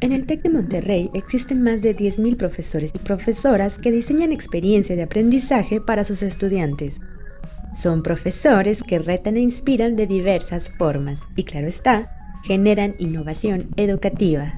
En el TEC de Monterrey existen más de 10.000 profesores y profesoras que diseñan experiencias de aprendizaje para sus estudiantes. Son profesores que retan e inspiran de diversas formas y, claro está, generan innovación educativa.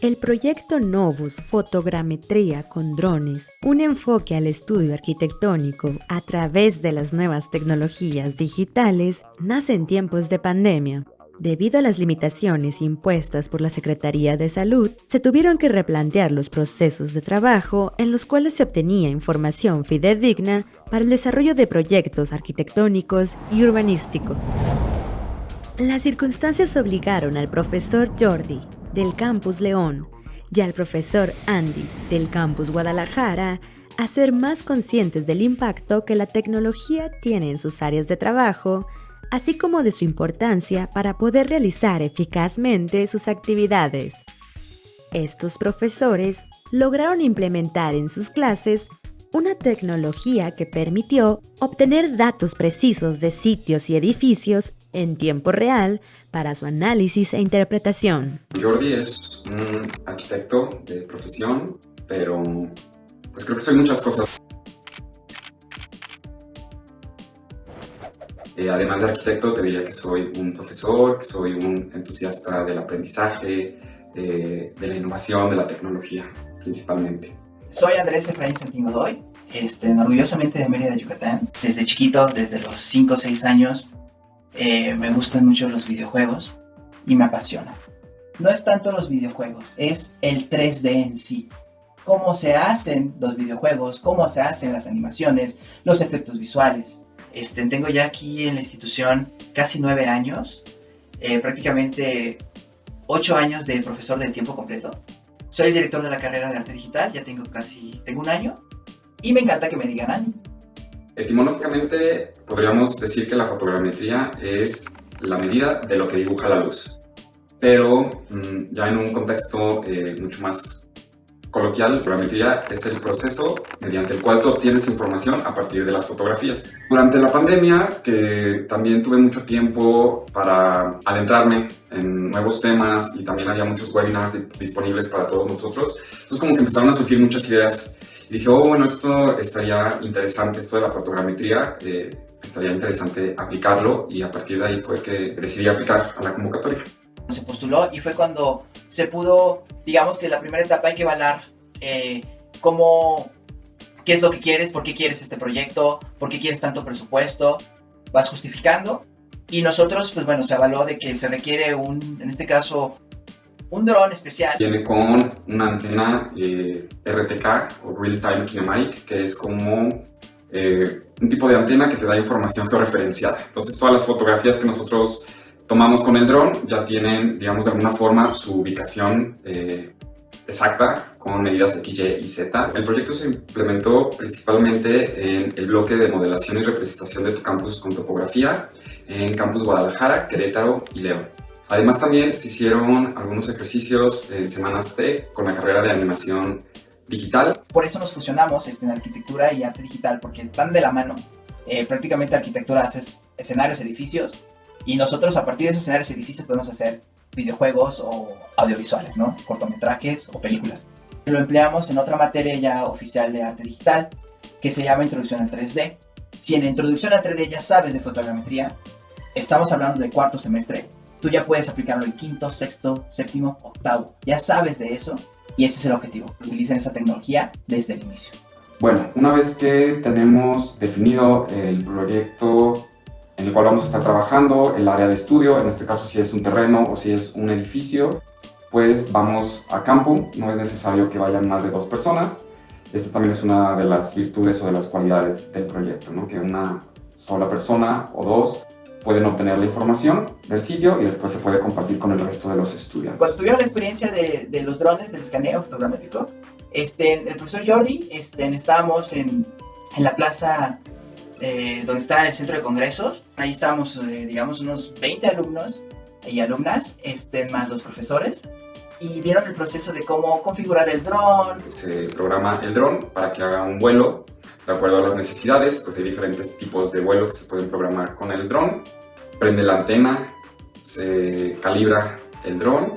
El proyecto Novus Fotogrametría con drones, un enfoque al estudio arquitectónico a través de las nuevas tecnologías digitales, nace en tiempos de pandemia. Debido a las limitaciones impuestas por la Secretaría de Salud, se tuvieron que replantear los procesos de trabajo en los cuales se obtenía información fidedigna para el desarrollo de proyectos arquitectónicos y urbanísticos. Las circunstancias obligaron al profesor Jordi, del Campus León y al profesor Andy del Campus Guadalajara a ser más conscientes del impacto que la tecnología tiene en sus áreas de trabajo, así como de su importancia para poder realizar eficazmente sus actividades. Estos profesores lograron implementar en sus clases una tecnología que permitió obtener datos precisos de sitios y edificios en tiempo real para su análisis e interpretación. Jordi es un arquitecto de profesión, pero pues creo que soy muchas cosas. Eh, además de arquitecto, te diría que soy un profesor, que soy un entusiasta del aprendizaje, eh, de la innovación, de la tecnología, principalmente. Soy Andrés Efraín Santigodoy, este, orgullosamente de Mérida, Yucatán. Desde chiquito, desde los 5 o 6 años, eh, me gustan mucho los videojuegos y me apasiona. No es tanto los videojuegos, es el 3D en sí. Cómo se hacen los videojuegos, cómo se hacen las animaciones, los efectos visuales. Este, tengo ya aquí en la institución casi nueve años, eh, prácticamente ocho años de profesor de tiempo completo. Soy el director de la carrera de arte digital, ya tengo casi, tengo un año y me encanta que me digan año. Etimológicamente podríamos decir que la fotogrametría es la medida de lo que dibuja la luz, pero mm, ya en un contexto eh, mucho más coloquial, la fotogrametría es el proceso mediante el cual tú obtienes información a partir de las fotografías. Durante la pandemia, que también tuve mucho tiempo para adentrarme en nuevos temas y también había muchos webinars disponibles para todos nosotros, entonces como que empezaron a surgir muchas ideas dije, oh, bueno, esto estaría interesante, esto de la fotogrametría, eh, estaría interesante aplicarlo y a partir de ahí fue que decidí aplicar a la convocatoria. Se postuló y fue cuando se pudo, digamos que la primera etapa hay que evaluar eh, cómo, qué es lo que quieres, por qué quieres este proyecto, por qué quieres tanto presupuesto, vas justificando y nosotros, pues bueno, se evaluó de que se requiere un, en este caso, un dron especial. Viene con una antena eh, RTK o Real Time Kinematic, que es como eh, un tipo de antena que te da información georreferenciada. Entonces todas las fotografías que nosotros tomamos con el dron ya tienen, digamos, de alguna forma su ubicación eh, exacta con medidas X, Y y Z. El proyecto se implementó principalmente en el bloque de modelación y representación de tu campus con topografía en Campus Guadalajara, Querétaro y León. Además también se hicieron algunos ejercicios en Semanas T con la carrera de animación digital. Por eso nos fusionamos este, en arquitectura y arte digital, porque están de la mano. Eh, prácticamente arquitectura hace escenarios, edificios, y nosotros a partir de esos escenarios y edificios podemos hacer videojuegos o audiovisuales, ¿no? Cortometrajes o películas. Lo empleamos en otra materia ya oficial de arte digital, que se llama Introducción al 3D. Si en Introducción al 3D ya sabes de fotogrametría, estamos hablando de cuarto semestre, tú ya puedes aplicarlo en quinto, sexto, séptimo, octavo. Ya sabes de eso y ese es el objetivo. Utilicen esa tecnología desde el inicio. Bueno, una vez que tenemos definido el proyecto en el cual vamos a estar trabajando, el área de estudio, en este caso si es un terreno o si es un edificio, pues vamos a campo, no es necesario que vayan más de dos personas. Esta también es una de las virtudes o de las cualidades del proyecto, ¿no? que una sola persona o dos pueden obtener la información del sitio y después se puede compartir con el resto de los estudiantes. Cuando tuvieron la experiencia de, de los drones, del escaneo fotogramétrico, este, el profesor Jordi, este, estábamos en, en la plaza eh, donde está el centro de congresos. Ahí estábamos, eh, digamos, unos 20 alumnos y alumnas, este, más los profesores. y vieron el proceso de cómo configurar el dron. Se programa el dron para que haga un vuelo de acuerdo a las necesidades, pues hay diferentes tipos de vuelo que se pueden programar con el dron. Prende la antena, se calibra el dron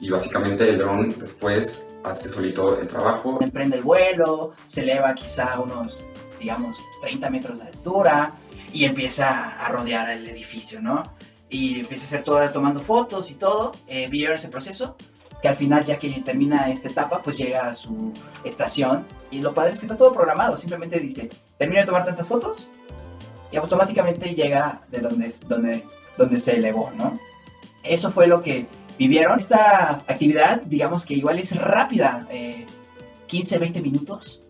y básicamente el dron después hace solito el trabajo. Emprende el vuelo, se eleva quizá unos, digamos, 30 metros de altura y empieza a rodear el edificio, ¿no? Y empieza a hacer todo tomando fotos y todo. Eh, ese proceso que al final ya que termina esta etapa pues llega a su estación y lo padre es que está todo programado, simplemente dice termino de tomar tantas fotos y automáticamente llega de donde, donde, donde se elevó, ¿no? Eso fue lo que vivieron. Esta actividad digamos que igual es rápida, 15, eh, 20 minutos,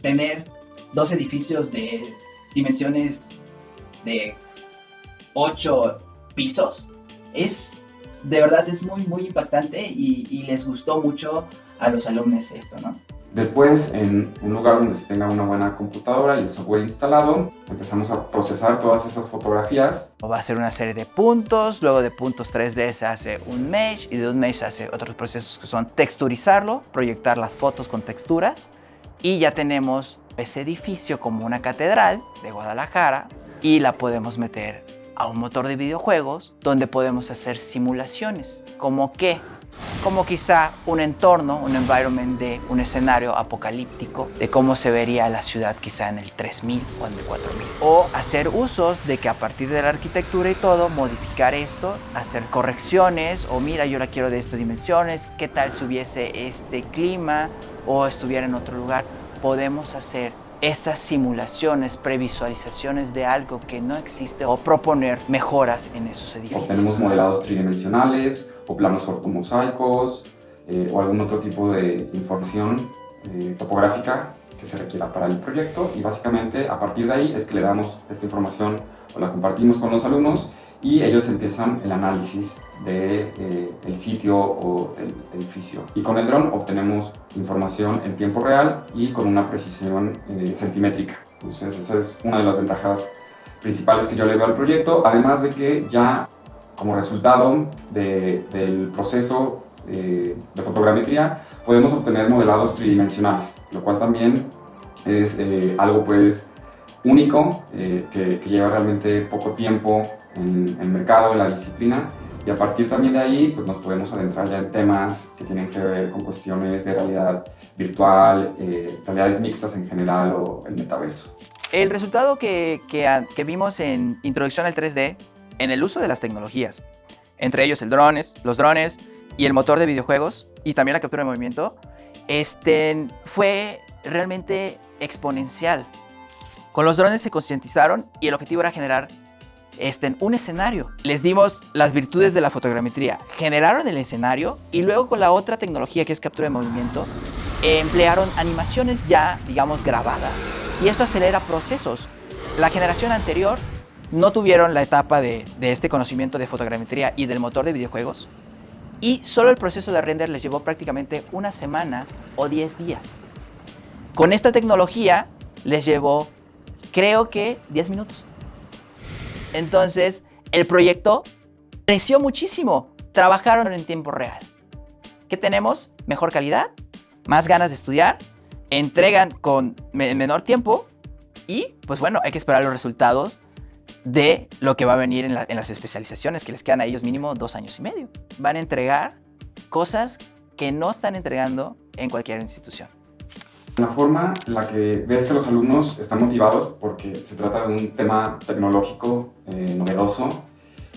tener dos edificios de dimensiones de 8 pisos es de verdad es muy, muy impactante y, les gustó mucho a los alumnos esto, ¿no? Después, en un lugar donde se tenga una buena computadora y el software instalado, empezamos a procesar todas esas fotografías. Va a ser una serie de puntos, luego de puntos 3D se hace un mesh y de un mesh se hace otros procesos que son texturizarlo, proyectar las fotos con texturas y ya tenemos ese edificio como una catedral de Guadalajara y la podemos meter a un motor de videojuegos donde podemos hacer simulaciones. ¿Como qué? Como quizá un entorno, un environment de un escenario apocalíptico de cómo se vería la ciudad quizá en el 3000 o en el 4000. O hacer usos de que a partir de la arquitectura y todo, modificar esto, hacer correcciones o mira yo la quiero de estas dimensiones, qué tal si hubiese este clima o estuviera en otro lugar. Podemos hacer estas simulaciones, previsualizaciones de algo que no existe o proponer mejoras en esos edificios. Tenemos modelados tridimensionales o planos ortomosaicos eh, o algún otro tipo de información eh, topográfica que se requiera para el proyecto y básicamente a partir de ahí es que le damos esta información o la compartimos con los alumnos y ellos empiezan el análisis del de, eh, el sitio o del edificio. Y con el dron obtenemos información en tiempo real y con una precisión eh, centimétrica. Entonces esa es una de las ventajas principales que yo le veo al proyecto, además de que ya como resultado de, del proceso de, de fotogrametría podemos obtener modelados tridimensionales, lo cual también es eh, algo pues único, que, que lleva realmente poco tiempo en el mercado, en la disciplina, y a partir también de ahí pues nos podemos adentrar ya en temas que tienen que ver con cuestiones de realidad virtual, eh, realidades mixtas en general o el metaverso. El resultado que, que, vimos en Introducción al 3D, en el uso de las tecnologías, entre ellos el drones, los drones y el motor de videojuegos y también la captura de movimiento, este, fue realmente exponencial. Con los drones se concientizaron y el objetivo era generar este, un escenario. Les dimos las virtudes de la fotogrametría. Generaron el escenario y luego con la otra tecnología que es captura de movimiento, emplearon animaciones ya, digamos, grabadas. Y esto acelera procesos. La generación anterior no tuvieron la etapa de, de este conocimiento de fotogrametría y del motor de videojuegos. Y solo el proceso de render les llevó prácticamente una semana o 10 días. Con esta tecnología les llevó, creo que, 10 minutos. Entonces, el proyecto creció muchísimo. Trabajaron en tiempo real. ¿Qué tenemos? Mejor calidad, más ganas de estudiar, entregan con menor tiempo y, pues bueno, hay que esperar los resultados de lo que va a venir en, en las especializaciones, que les quedan a ellos mínimo dos años y medio. Van a entregar cosas que no están entregando en cualquier institución. La forma en la que ves que los alumnos están motivados porque se trata de un tema tecnológico eh, novedoso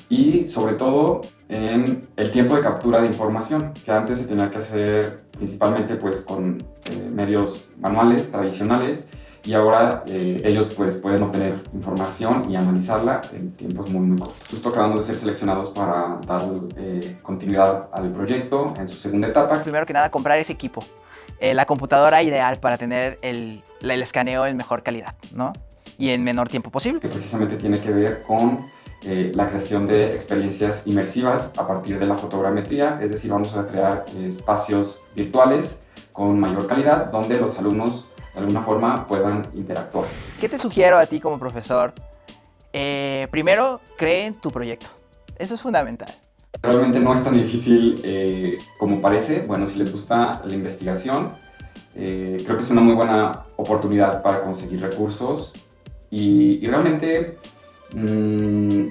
y sobre todo en el tiempo de captura de información que antes se tenía que hacer principalmente pues con eh, medios manuales tradicionales y ahora eh, ellos pues pueden obtener información y analizarla en tiempos muy muy cortos. Justo acabando de ser seleccionados para dar continuidad al proyecto en su segunda etapa. Primero que nada comprar ese equipo eh, la computadora ideal para tener el, el, escaneo en mejor calidad, ¿no? Y en menor tiempo posible. Que precisamente tiene que ver con eh, la creación de experiencias inmersivas a partir de la fotogrametría, es decir, vamos a crear espacios virtuales con mayor calidad donde los alumnos de alguna forma puedan interactuar. ¿Qué te sugiero a ti como profesor? Eh, primero, cree en tu proyecto. Eso es fundamental. Realmente no es tan difícil eh, como parece. Bueno, si les gusta la investigación, eh, creo que es una muy buena oportunidad para conseguir recursos y, realmente mm,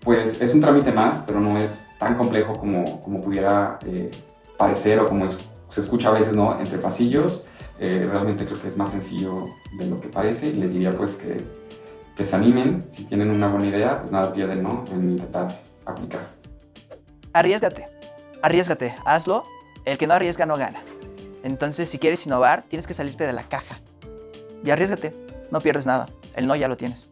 pues es un trámite más, pero no es tan complejo como, como pudiera eh, parecer o como se escucha a veces ¿no? entre pasillos. realmente creo que es más sencillo de lo que parece y les diría pues que, que se animen, si tienen una buena idea, pues nada pierden ¿no? en intentar aplicar. Arriesgate, arriesgate, hazlo, el que no arriesga no gana. Entonces, si quieres innovar, tienes que salirte de la caja. Y arriesgate, no pierdes nada, el no ya lo tienes.